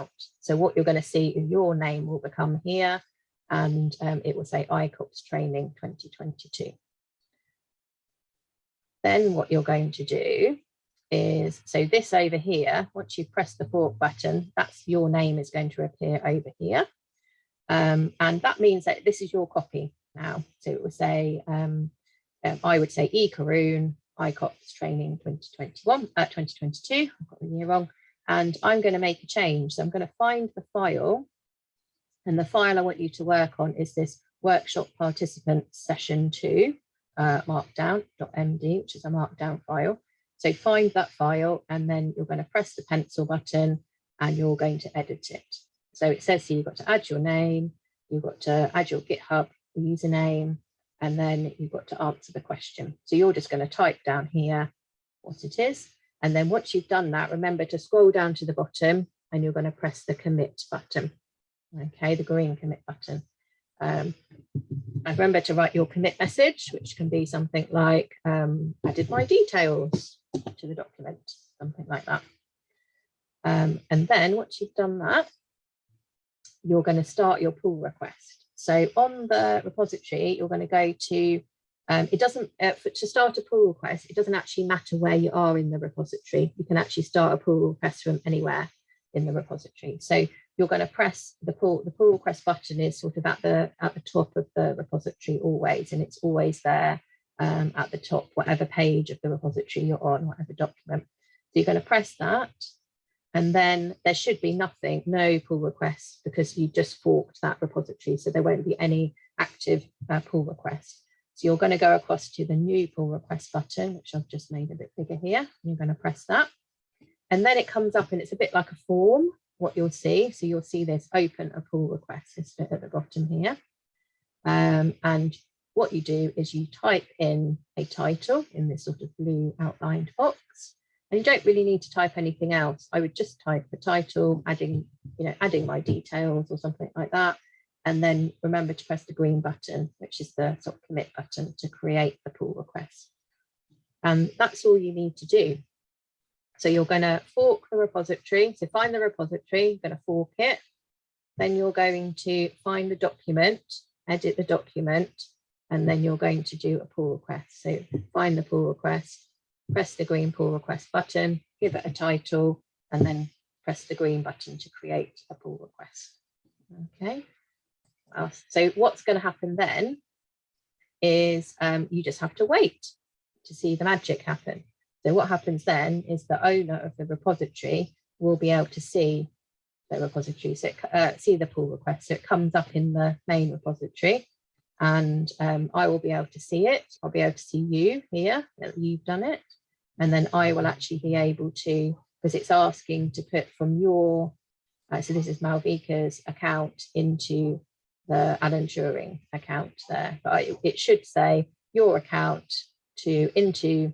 out. So what you're going to see is your name will become here and um, it will say ICOPS training 2022. Then what you're going to do is, so this over here, once you press the fork button, that's your name is going to appear over here. Um, and that means that this is your copy now. So it will say, um, um, I would say E Karoon, ICOPS training 2021, uh, 2022, I've got the year wrong. And I'm going to make a change. So I'm going to find the file and the file I want you to work on is this workshop participant session two, uh, markdown.md, which is a markdown file. So find that file and then you're going to press the pencil button and you're going to edit it. So it says here you've got to add your name, you've got to add your GitHub username, and then you've got to answer the question. So you're just going to type down here what it is. And then once you've done that, remember to scroll down to the bottom and you're going to press the commit button okay, the green commit button. Um, and remember to write your commit message, which can be something like, um, added my details to the document, something like that. Um, and then once you've done that, you're going to start your pull request. So on the repository, you're going to go to, um, it doesn't, uh, for, to start a pull request, it doesn't actually matter where you are in the repository. You can actually start a pull request from anywhere in the repository. So you're going to press the pull the pull request button is sort of at the at the top of the repository always and it's always there um, at the top whatever page of the repository you're on whatever document so you're going to press that and then there should be nothing no pull requests because you just forked that repository so there won't be any active uh, pull request so you're going to go across to the new pull request button which I've just made a bit bigger here you're going to press that and then it comes up and it's a bit like a form what you'll see. So you'll see this open a pull request bit at the bottom here. Um, and what you do is you type in a title in this sort of blue outlined box. And you don't really need to type anything else. I would just type the title, adding, you know, adding my details or something like that. And then remember to press the green button, which is the sort of commit button to create the pull request. And that's all you need to do. So you're going to fork the repository. So find the repository, you're going to fork it. Then you're going to find the document, edit the document, and then you're going to do a pull request. So find the pull request, press the green pull request button, give it a title, and then press the green button to create a pull request. Okay. So what's going to happen then is um, you just have to wait to see the magic happen. So what happens then is the owner of the repository will be able to see the repository, so it, uh, see the pull request. So it comes up in the main repository and um, I will be able to see it. I'll be able to see you here that you've done it. And then I will actually be able to, because it's asking to put from your, uh, so this is Malvika's account into the Alan Turing account there, but it should say your account to into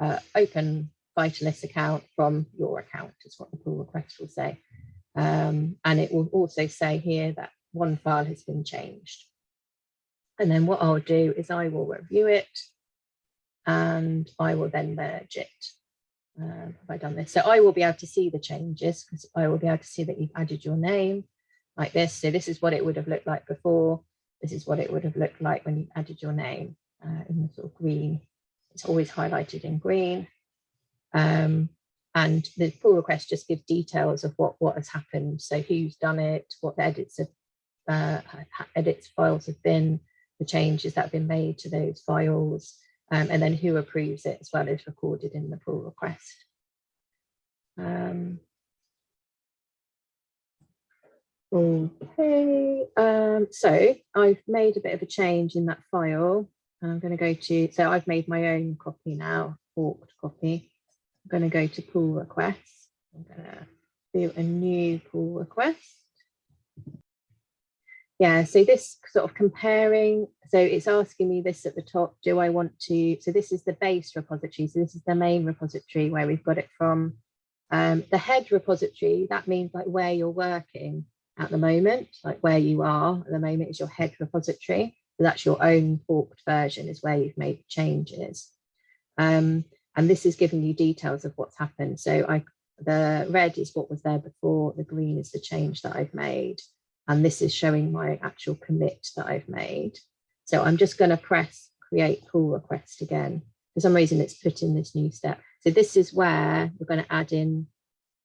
uh, open Vitalist account from your account is what the pull request will say. Um, and it will also say here that one file has been changed. And then what I'll do is I will review it and I will then merge it. Uh, have I done this? So I will be able to see the changes because I will be able to see that you've added your name like this. So this is what it would have looked like before. This is what it would have looked like when you added your name uh, in the sort of green it's always highlighted in green. Um, and the pull request just gives details of what, what has happened. So who's done it, what the edits, have, uh, edits files have been, the changes that have been made to those files, um, and then who approves it as well is recorded in the pull request. Um, okay, um, so I've made a bit of a change in that file. And I'm going to go to, so I've made my own copy now, forked copy. I'm going to go to pull requests. I'm going to do a new pull request. Yeah, so this sort of comparing, so it's asking me this at the top, do I want to, so this is the base repository. So this is the main repository where we've got it from. Um, the head repository, that means like where you're working at the moment, like where you are at the moment is your head repository that's your own forked version is where you've made changes. Um, and this is giving you details of what's happened. So I the red is what was there before, the green is the change that I've made, and this is showing my actual commit that I've made. So I'm just going to press create pull request again. For some reason, it's put in this new step. So this is where we're going to add in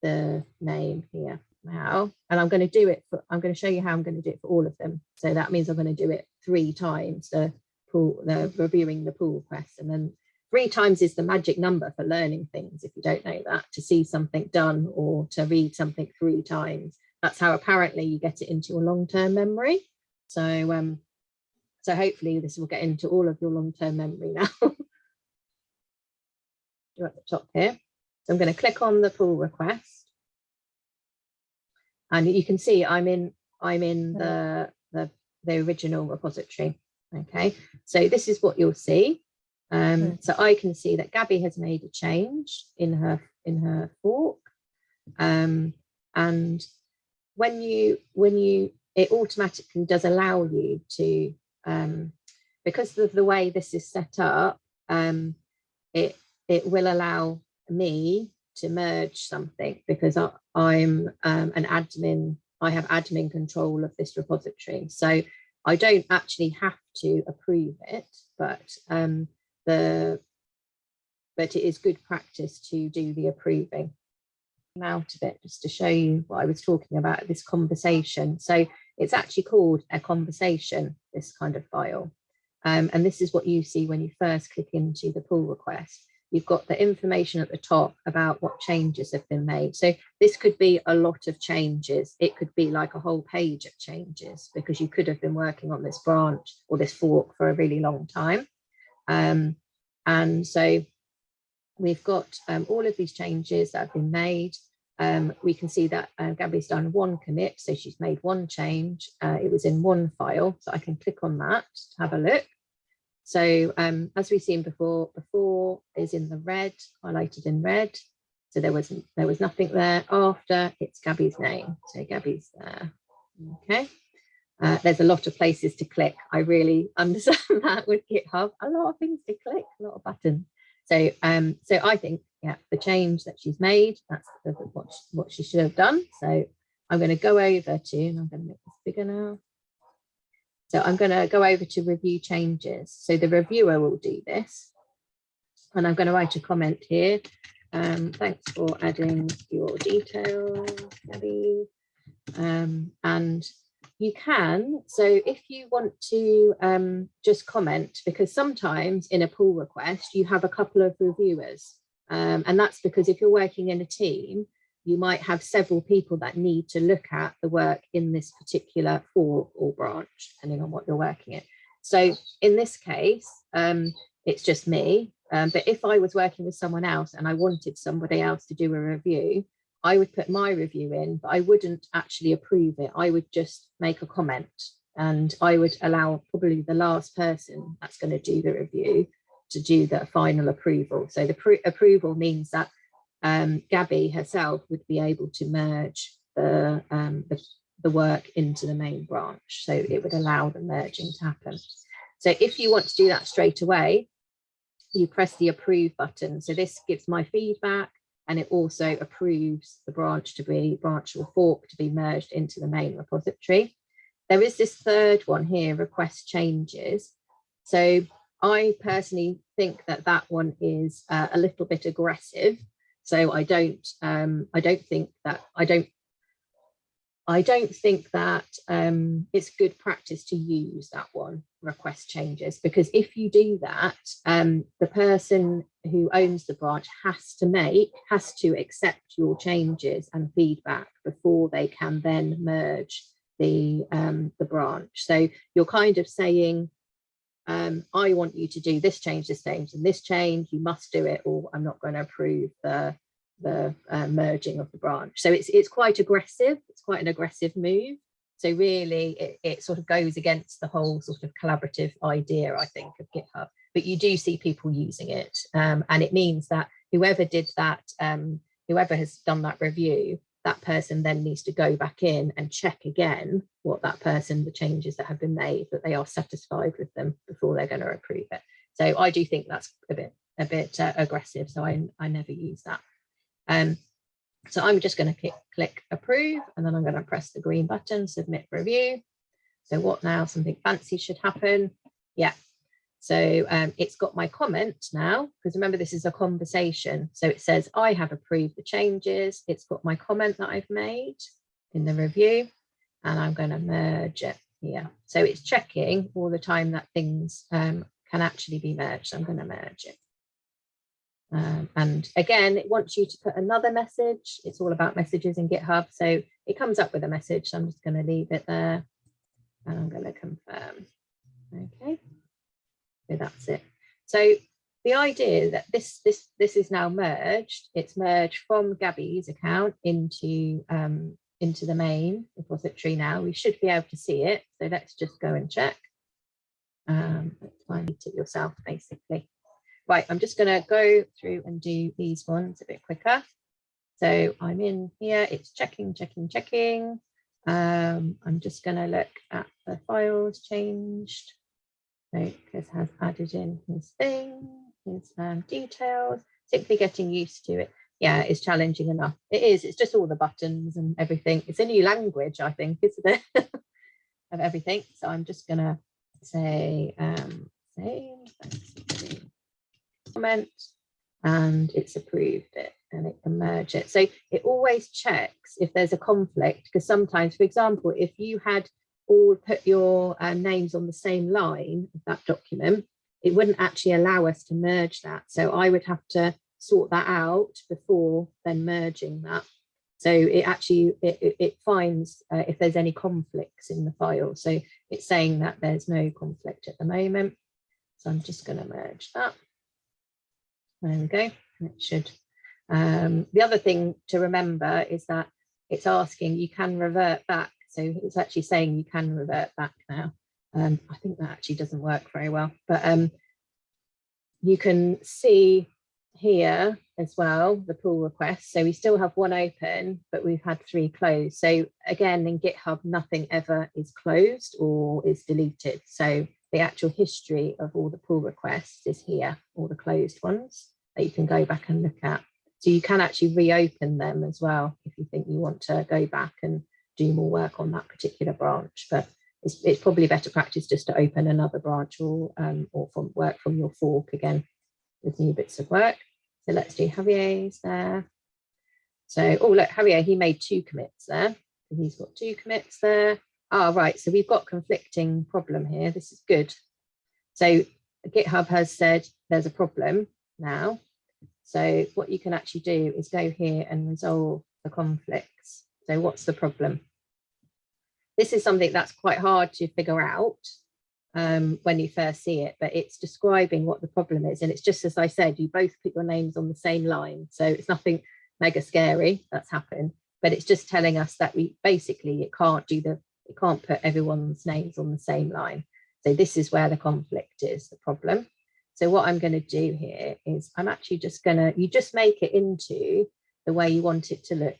the name here now, and I'm going to do it for, I'm going to show you how I'm going to do it for all of them. So that means I'm going to do it three times, the pull, the reviewing the pull request, and then three times is the magic number for learning things. If you don't know that, to see something done or to read something three times, that's how apparently you get it into your long-term memory. So, um, so hopefully this will get into all of your long-term memory now. You're at the top here. So I'm going to click on the pull request. And you can see I'm in I'm in the, the, the original repository. Okay, so this is what you'll see. Um, so I can see that Gabby has made a change in her in her fork. Um, and when you when you it automatically does allow you to um, because of the way this is set up, um, it it will allow me to merge something because I, am um, an admin, I have admin control of this repository. So I don't actually have to approve it, but um, the but it is good practice to do the approving out of it just to show you what I was talking about this conversation. So it's actually called a conversation, this kind of file. Um, and this is what you see when you first click into the pull request. You've got the information at the top about what changes have been made. So this could be a lot of changes. It could be like a whole page of changes because you could have been working on this branch or this fork for a really long time. Um, and so we've got um, all of these changes that have been made. Um, we can see that uh, Gabby's done one commit, so she's made one change. Uh, it was in one file, so I can click on that to have a look. So um, as we've seen before, before is in the red, highlighted in red. So there was there was nothing there. After it's Gabby's name, so Gabby's there. Okay. Uh, there's a lot of places to click. I really understand that with GitHub. A lot of things to click, a lot of buttons. So um, so I think yeah, the change that she's made, that's what what she should have done. So I'm going to go over to, and I'm going to make this bigger now. So I'm going to go over to review changes. So the reviewer will do this. And I'm going to write a comment here. Um, thanks for adding your details, Gabby. Um, and you can, so if you want to um, just comment, because sometimes in a pull request, you have a couple of reviewers. Um, and that's because if you're working in a team, you might have several people that need to look at the work in this particular fork or branch, depending on what you're working in. So in this case, um, it's just me. Um, but if I was working with someone else and I wanted somebody else to do a review, I would put my review in, but I wouldn't actually approve it. I would just make a comment and I would allow probably the last person that's going to do the review to do the final approval. So the approval means that um, Gabby herself would be able to merge the, um, the, the work into the main branch. So it would allow the merging to happen. So if you want to do that straight away, you press the approve button. So this gives my feedback and it also approves the branch to be branch or fork to be merged into the main repository. There is this third one here, request changes. So I personally think that that one is uh, a little bit aggressive so I don't, um, I don't think that, I don't, I don't think that um, it's good practice to use that one, request changes, because if you do that, um, the person who owns the branch has to make, has to accept your changes and feedback before they can then merge the, um, the branch. So you're kind of saying, um, I want you to do this change, this change, and this change, you must do it, or I'm not going to approve the, the uh, merging of the branch. So it's, it's quite aggressive, it's quite an aggressive move. So really it, it sort of goes against the whole sort of collaborative idea, I think, of GitHub. But you do see people using it. Um, and it means that whoever did that, um, whoever has done that review, that person then needs to go back in and check again what that person, the changes that have been made, that they are satisfied with them before they're going to approve it. So I do think that's a bit a bit uh, aggressive. So I, I never use that. Um, So I'm just going to click, approve and then I'm going to press the green button, submit review. So what now? Something fancy should happen. Yeah. So um, it's got my comment now, because remember this is a conversation. So it says, I have approved the changes. It's got my comment that I've made in the review and I'm going to merge it here. So it's checking all the time that things um, can actually be merged. I'm going to merge it. Um, and again, it wants you to put another message. It's all about messages in GitHub. So it comes up with a message. So I'm just going to leave it there and I'm going to confirm. Okay, so that's it. So the idea that this this this is now merged, it's merged from Gabby's account into um, into the main repository now. We should be able to see it. So let's just go and check. Um, it yourself, basically. Right, I'm just going to go through and do these ones a bit quicker. So I'm in here, it's checking, checking, checking. Um, I'm just going to look at the files changed. So Chris has added in his thing, his um, details, simply getting used to it. Yeah, it's challenging enough. It is, it's just all the buttons and everything. It's a new language, I think, isn't it? of everything. So I'm just to say um, save, comment, and it's approved it and it can merge it. So it always checks if there's a conflict, because sometimes, for example, if you had all put your uh, names on the same line of that document, it wouldn't actually allow us to merge that. So I would have to sort that out before then merging that. So it actually, it, it finds uh, if there's any conflicts in the file. So it's saying that there's no conflict at the moment. So I'm just going to merge that. There we go. It should um, the other thing to remember is that it's asking you can revert back. So it's actually saying you can revert back now. Um, I think that actually doesn't work very well, but um, you can see here as well the pull request. So we still have one open, but we've had three closed. So again, in GitHub, nothing ever is closed or is deleted. So the actual history of all the pull requests is here, all the closed ones that you can go back and look at. So you can actually reopen them as well if you think you want to go back and do more work on that particular branch. But it's, it's probably better practice just to open another branch or, um, or from work from your fork again with new bits of work. So let's do Javier's there. So, oh look, Javier, he made two commits there. He's got two commits there. Ah, right, so we've got conflicting problem here. This is good. So GitHub has said there's a problem now. So what you can actually do is go here and resolve the conflicts. So what's the problem? This is something that's quite hard to figure out um, when you first see it, but it's describing what the problem is. And it's just as I said, you both put your names on the same line. So it's nothing mega scary that's happened, but it's just telling us that we basically it can't do the, it can't put everyone's names on the same line. So this is where the conflict is, the problem. So what I'm going to do here is I'm actually just going to, you just make it into the way you want it to look.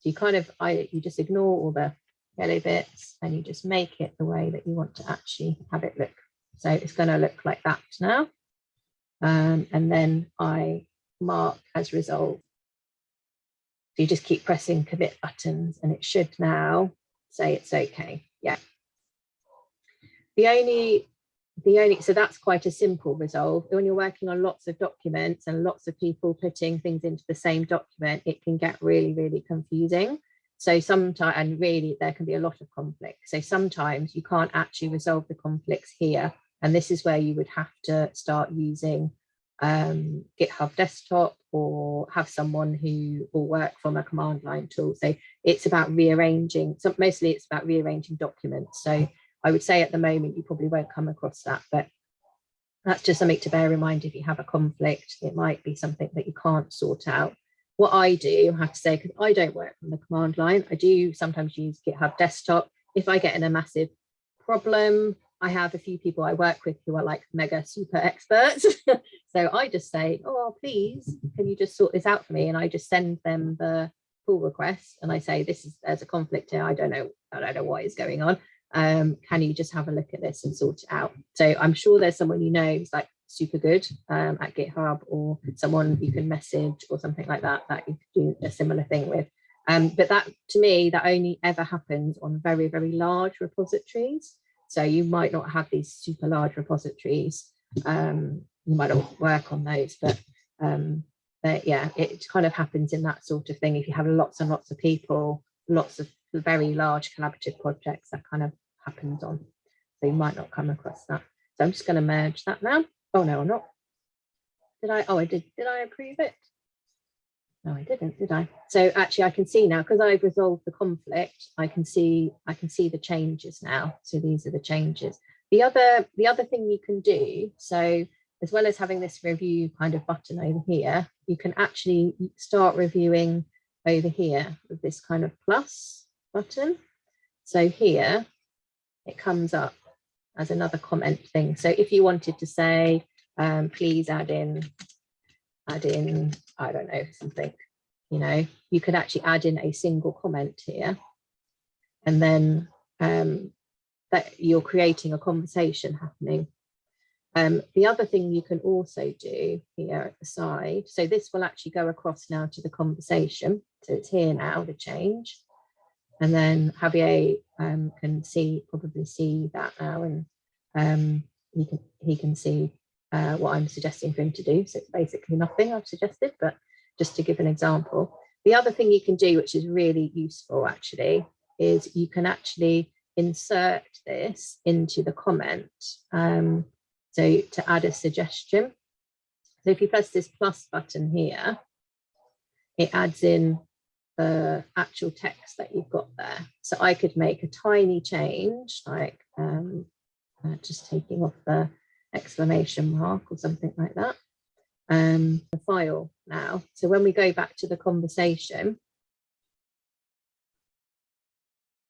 So you kind of, I, you just ignore all the yellow bits and you just make it the way that you want to actually have it look. So it's going to look like that now. Um, and then I mark as resolved. So you just keep pressing commit buttons and it should now say it's okay. Yeah. The only the only so that's quite a simple resolve when you're working on lots of documents and lots of people putting things into the same document it can get really really confusing so sometimes and really there can be a lot of conflict so sometimes you can't actually resolve the conflicts here and this is where you would have to start using um, github desktop or have someone who will work from a command line tool so it's about rearranging so mostly it's about rearranging documents so I would say at the moment you probably won't come across that, but that's just something to bear in mind if you have a conflict. It might be something that you can't sort out. What I do, I have to say, because I don't work from the command line, I do sometimes use GitHub desktop. If I get in a massive problem, I have a few people I work with who are like mega super experts. so I just say, oh, please, can you just sort this out for me? And I just send them the pull request and I say, this is, there's a conflict here. I don't know, I don't know what is going on um, can you just have a look at this and sort it out? So I'm sure there's someone you know who's like super good um, at GitHub or someone you can message or something like that that you could do a similar thing with. Um, but that to me, that only ever happens on very, very large repositories. So you might not have these super large repositories. Um, you might not work on those, but, um, but yeah, it kind of happens in that sort of thing. If you have lots and lots of people, lots of very large collaborative projects, that kind of happens on. So you might not come across that. So I'm just going to merge that now. Oh no, I'm not. Did I? Oh, I did. Did I approve it? No, I didn't, did I? So actually I can see now because I've resolved the conflict, I can see I can see the changes now. So these are the changes. The other the other thing you can do, so as well as having this review kind of button over here, you can actually start reviewing over here with this kind of plus button. So here it comes up as another comment thing. So if you wanted to say, um, please add in add in, I don't know, something, you know, you could actually add in a single comment here. And then um, that you're creating a conversation happening. Um, the other thing you can also do here at the side, so this will actually go across now to the conversation. So it's here now, the change. And then Javier um, can see, probably see that now and um, he can he can see uh, what I'm suggesting for him to do. So it's basically nothing I've suggested, but just to give an example. The other thing you can do, which is really useful actually, is you can actually insert this into the comment. Um, so to add a suggestion. So if you press this plus button here, it adds in the actual text that you've got there. So I could make a tiny change, like um, uh, just taking off the exclamation mark or something like that. Um, the file now. So when we go back to the conversation,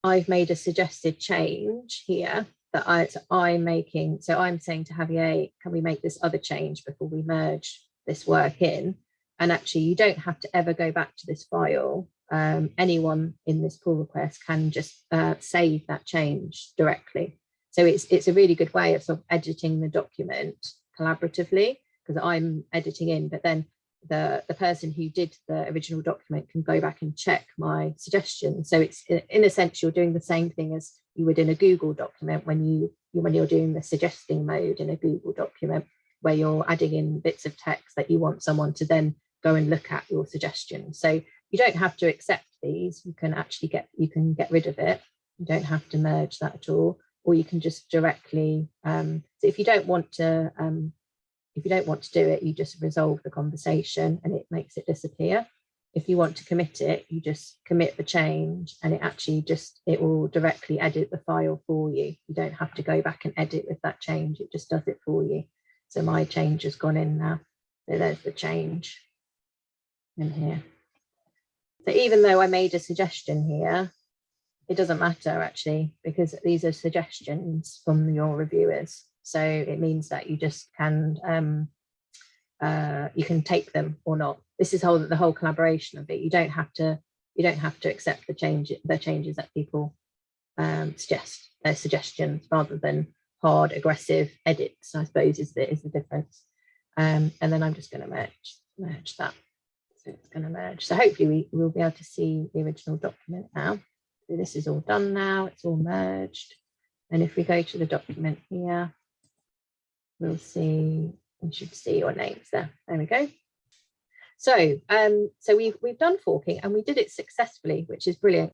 I've made a suggested change here that I, so I'm making. So I'm saying to Javier, can we make this other change before we merge this work in? And actually, you don't have to ever go back to this file. Um, anyone in this pull request can just uh, save that change directly. So it's it's a really good way of sort of editing the document collaboratively because I'm editing in, but then the, the person who did the original document can go back and check my suggestion. So it's in a sense, you're doing the same thing as you would in a Google document when you when you're doing the suggesting mode in a Google document where you're adding in bits of text that you want someone to then go and look at your suggestion. So you don't have to accept these. You can actually get you can get rid of it. You don't have to merge that at all or you can just directly, um, so if you don't want to, um, if you don't want to do it, you just resolve the conversation and it makes it disappear. If you want to commit it, you just commit the change and it actually just, it will directly edit the file for you. You don't have to go back and edit with that change, it just does it for you. So my change has gone in now. So there's the change in here. So even though I made a suggestion here, it doesn't matter actually, because these are suggestions from your reviewers. So it means that you just can um, uh, you can take them or not. This is whole the whole collaboration of it. You don't have to you don't have to accept the change the changes that people um, suggest their suggestions rather than hard aggressive edits. I suppose is the is the difference. Um, and then I'm just going to merge merge that. So it's going to merge. So hopefully we will be able to see the original document now. So this is all done now, it's all merged. And if we go to the document here, we'll see, we should see your names there. There we go. So, um, so we've we've done forking and we did it successfully, which is brilliant